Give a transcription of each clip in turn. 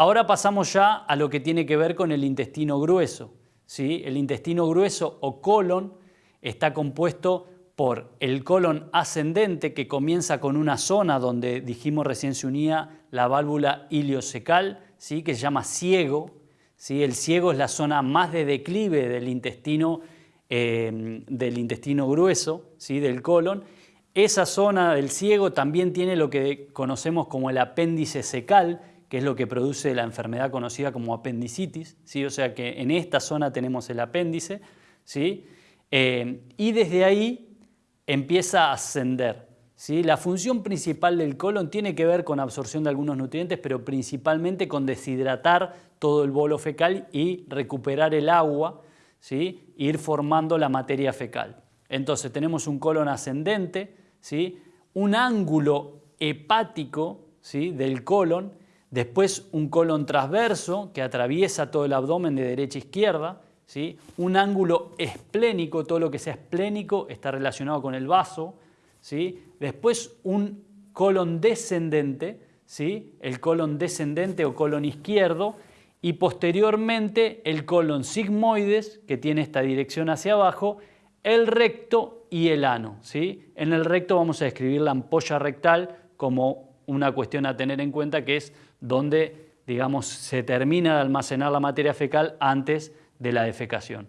Ahora pasamos ya a lo que tiene que ver con el intestino grueso. ¿sí? El intestino grueso o colon está compuesto por el colon ascendente que comienza con una zona donde dijimos recién se unía la válvula iliocecal, ¿sí? que se llama ciego. ¿sí? El ciego es la zona más de declive del intestino, eh, del intestino grueso, ¿sí? del colon. Esa zona del ciego también tiene lo que conocemos como el apéndice secal, que es lo que produce la enfermedad conocida como apendicitis, ¿sí? o sea que en esta zona tenemos el apéndice, ¿sí? Eh, y desde ahí empieza a ascender. ¿sí? La función principal del colon tiene que ver con absorción de algunos nutrientes, pero principalmente con deshidratar todo el bolo fecal y recuperar el agua, ¿sí? ir formando la materia fecal. Entonces tenemos un colon ascendente, ¿sí? un ángulo hepático ¿sí? del colon, después un colon transverso que atraviesa todo el abdomen de derecha a izquierda, un ángulo esplénico, todo lo que sea esplénico está relacionado con el vaso. ¿sí? Después un colon descendente, ¿sí? el colon descendente o colon izquierdo, y posteriormente el colon sigmoides, que tiene esta dirección hacia abajo, el recto y el ano. ¿sí? En el recto vamos a describir la ampolla rectal como una cuestión a tener en cuenta que es donde digamos, se termina de almacenar la materia fecal antes de la defecación.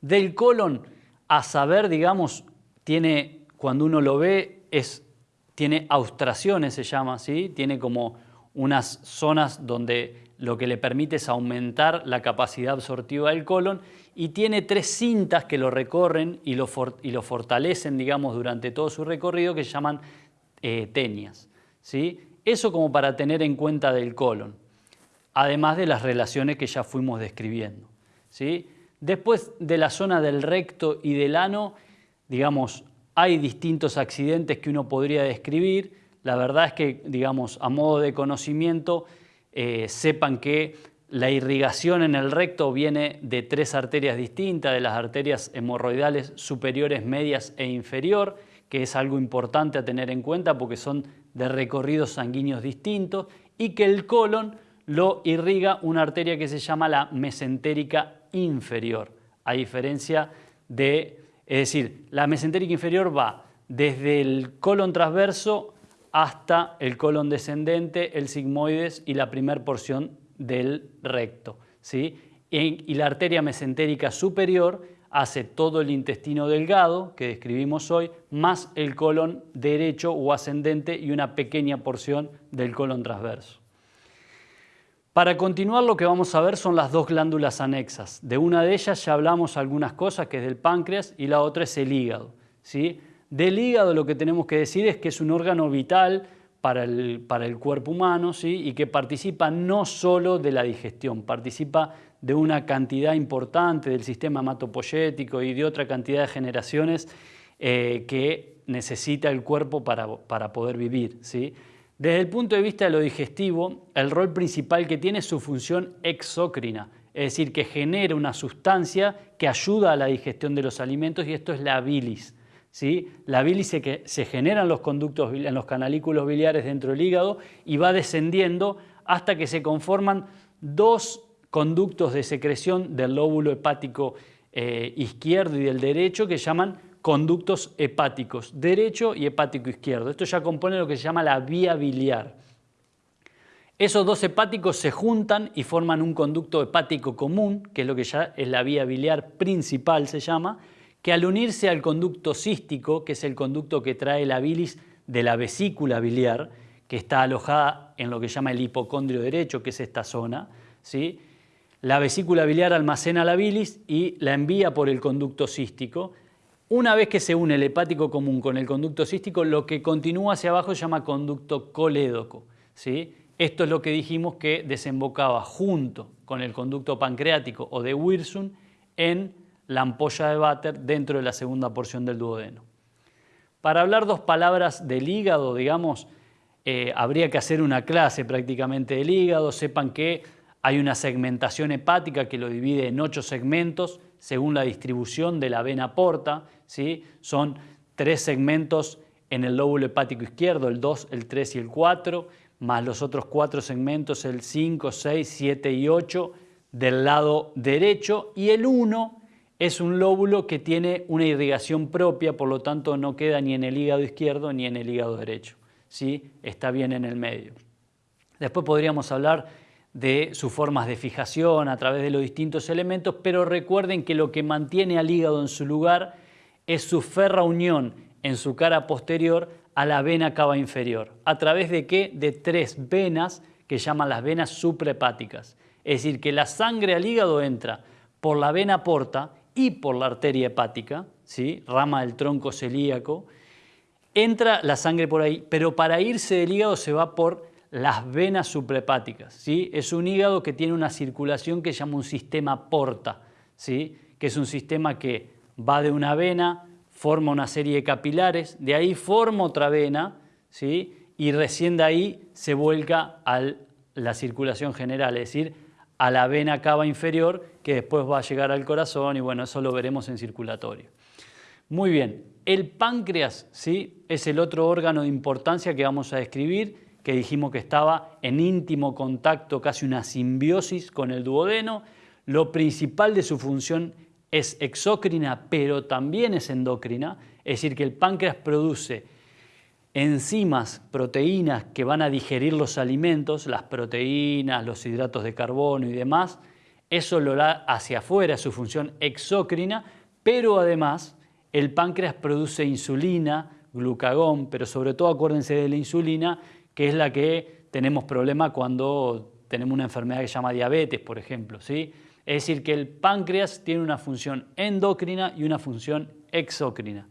Del colon a saber, digamos, tiene, cuando uno lo ve, es, tiene austraciones, se llama así, tiene como unas zonas donde lo que le permite es aumentar la capacidad absortiva del colon y tiene tres cintas que lo recorren y lo, y lo fortalecen, digamos, durante todo su recorrido que se llaman eh. ¿sí? Eso como para tener en cuenta del colon además de las relaciones que ya fuimos describiendo. ¿sí? Después de la zona del recto y del ano, digamos, hay distintos accidentes que uno podría describir. La verdad es que, digamos, a modo de conocimiento, eh, sepan que la irrigación en el recto viene de tres arterias distintas, de las arterias hemorroidales superiores, medias e inferior, que es algo importante a tener en cuenta porque son de recorridos sanguíneos distintos, y que el colon lo irriga una arteria que se llama la mesentérica inferior, a diferencia de, es decir, la mesentérica inferior va desde el colon transverso hasta el colon descendente, el sigmoides y la primer porción del recto. ¿sí? Y la arteria mesentérica superior hace todo el intestino delgado que describimos hoy, más el colon derecho o ascendente y una pequeña porción del colon transverso. Para continuar lo que vamos a ver son las dos glándulas anexas. De una de ellas ya hablamos algunas cosas, que es del páncreas, y la otra es el hígado. ¿sí? Del hígado lo que tenemos que decir es que es un órgano vital para el, para el cuerpo humano ¿sí? y que participa no solo de la digestión, participa de una cantidad importante del sistema hematopoyético y de otra cantidad de generaciones eh, que necesita el cuerpo para, para poder vivir. ¿sí? Desde el punto de vista de lo digestivo, el rol principal que tiene es su función exócrina, es decir, que genera una sustancia que ayuda a la digestión de los alimentos y esto es la bilis. ¿sí? La bilis se, se genera en los conductos, en los canalículos biliares dentro del hígado y va descendiendo hasta que se conforman dos conductos de secreción del lóbulo hepático eh, izquierdo y del derecho que llaman conductos hepáticos, derecho y hepático izquierdo. Esto ya compone lo que se llama la vía biliar. Esos dos hepáticos se juntan y forman un conducto hepático común, que es lo que ya es la vía biliar principal, se llama, que al unirse al conducto cístico, que es el conducto que trae la bilis de la vesícula biliar, que está alojada en lo que se llama el hipocondrio derecho, que es esta zona, ¿sí? La vesícula biliar almacena la bilis y la envía por el conducto cístico, una vez que se une el hepático común con el conducto cístico, lo que continúa hacia abajo se llama conducto colédoco. ¿sí? Esto es lo que dijimos que desembocaba junto con el conducto pancreático o de Wirsum en la ampolla de Vater dentro de la segunda porción del duodeno. Para hablar dos palabras del hígado, digamos, eh, habría que hacer una clase prácticamente del hígado. Sepan que hay una segmentación hepática que lo divide en ocho segmentos según la distribución de la vena porta. ¿sí? Son tres segmentos en el lóbulo hepático izquierdo, el 2, el 3 y el 4, más los otros cuatro segmentos, el 5, 6, 7 y 8 del lado derecho y el 1 es un lóbulo que tiene una irrigación propia, por lo tanto no queda ni en el hígado izquierdo ni en el hígado derecho. ¿sí? Está bien en el medio. Después podríamos hablar de sus formas de fijación a través de los distintos elementos, pero recuerden que lo que mantiene al hígado en su lugar es su ferra unión en su cara posterior a la vena cava inferior. ¿A través de qué? De tres venas que llaman las venas suprahepáticas. Es decir, que la sangre al hígado entra por la vena porta y por la arteria hepática, ¿sí? rama del tronco celíaco, entra la sangre por ahí, pero para irse del hígado se va por las venas suprahepáticas. ¿sí? Es un hígado que tiene una circulación que se llama un sistema porta, ¿sí? que es un sistema que va de una vena, forma una serie de capilares, de ahí forma otra vena, ¿sí? y recién de ahí se vuelca a la circulación general, es decir, a la vena cava inferior, que después va a llegar al corazón, y bueno, eso lo veremos en circulatorio. Muy bien, el páncreas ¿sí? es el otro órgano de importancia que vamos a describir, que dijimos que estaba en íntimo contacto, casi una simbiosis con el duodeno. Lo principal de su función es exócrina, pero también es endocrina, es decir, que el páncreas produce enzimas, proteínas que van a digerir los alimentos, las proteínas, los hidratos de carbono y demás, eso lo da hacia afuera, su función exócrina, pero además el páncreas produce insulina, glucagón, pero sobre todo acuérdense de la insulina, que es la que tenemos problema cuando tenemos una enfermedad que se llama diabetes, por ejemplo. ¿sí? Es decir, que el páncreas tiene una función endocrina y una función exócrina.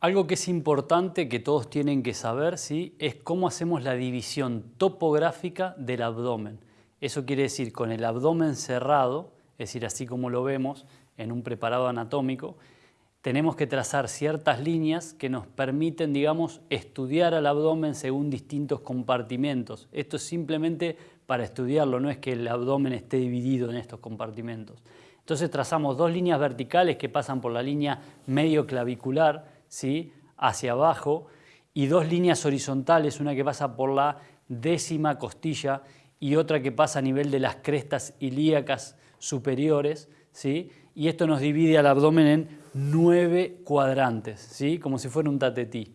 Algo que es importante que todos tienen que saber ¿sí? es cómo hacemos la división topográfica del abdomen. Eso quiere decir con el abdomen cerrado, es decir, así como lo vemos en un preparado anatómico, tenemos que trazar ciertas líneas que nos permiten, digamos, estudiar al abdomen según distintos compartimentos. Esto es simplemente para estudiarlo, no es que el abdomen esté dividido en estos compartimentos. Entonces trazamos dos líneas verticales que pasan por la línea medio clavicular, ¿sí? hacia abajo, y dos líneas horizontales, una que pasa por la décima costilla y otra que pasa a nivel de las crestas ilíacas superiores, ¿sí? Y esto nos divide al abdomen en nueve cuadrantes, ¿sí? como si fuera un tatetí.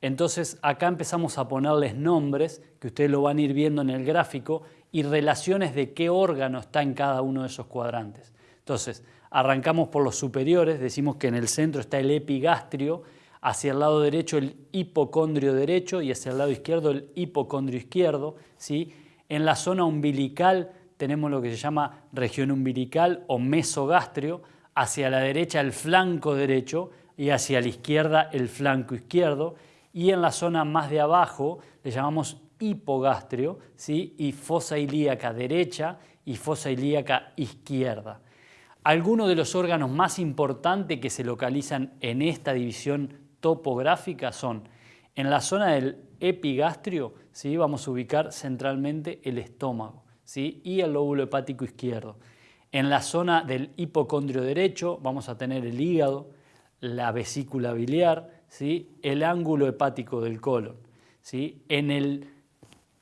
Entonces acá empezamos a ponerles nombres, que ustedes lo van a ir viendo en el gráfico, y relaciones de qué órgano está en cada uno de esos cuadrantes. Entonces, arrancamos por los superiores, decimos que en el centro está el epigastrio, hacia el lado derecho el hipocondrio derecho y hacia el lado izquierdo el hipocondrio izquierdo. ¿sí? En la zona umbilical tenemos lo que se llama región umbilical o mesogastrio, hacia la derecha el flanco derecho y hacia la izquierda el flanco izquierdo, y en la zona más de abajo le llamamos hipogastrio, ¿sí? y fosa ilíaca derecha y fosa ilíaca izquierda. Algunos de los órganos más importantes que se localizan en esta división topográfica son en la zona del epigastrio, ¿sí? vamos a ubicar centralmente el estómago y el lóbulo hepático izquierdo. En la zona del hipocondrio derecho vamos a tener el hígado, la vesícula biliar, ¿sí? el ángulo hepático del colon. ¿sí? En, el,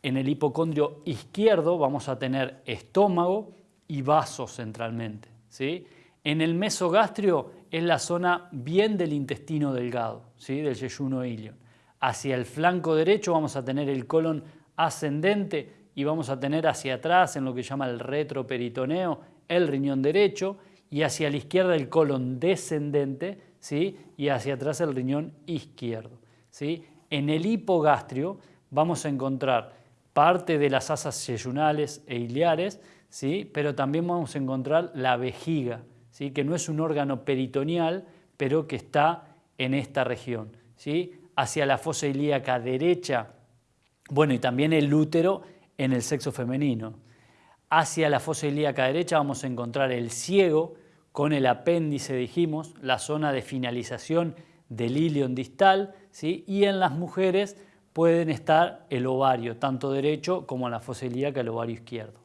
en el hipocondrio izquierdo vamos a tener estómago y vasos centralmente. ¿sí? En el mesogastrio es la zona bien del intestino delgado, ¿sí? del yeyuno ilion. Hacia el flanco derecho vamos a tener el colon ascendente y vamos a tener hacia atrás, en lo que llama el retroperitoneo, el riñón derecho, y hacia la izquierda el colon descendente, ¿sí? y hacia atrás el riñón izquierdo. ¿sí? En el hipogastrio vamos a encontrar parte de las asas yeyunales e iliares, ¿sí? pero también vamos a encontrar la vejiga, ¿sí? que no es un órgano peritoneal, pero que está en esta región. ¿sí? Hacia la fosa ilíaca derecha, bueno, y también el útero en el sexo femenino. Hacia la fosa ilíaca derecha vamos a encontrar el ciego con el apéndice, dijimos, la zona de finalización del ilion distal, ¿sí? y en las mujeres pueden estar el ovario, tanto derecho como en la fosa ilíaca el ovario izquierdo.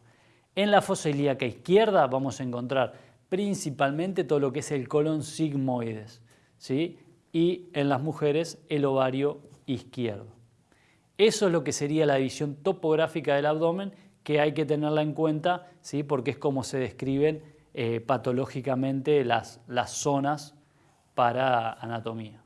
En la fosa ilíaca izquierda vamos a encontrar principalmente todo lo que es el colon sigmoides, ¿sí? y en las mujeres el ovario izquierdo. Eso es lo que sería la división topográfica del abdomen que hay que tenerla en cuenta, ¿sí? porque es como se describen eh, patológicamente las, las zonas para anatomía.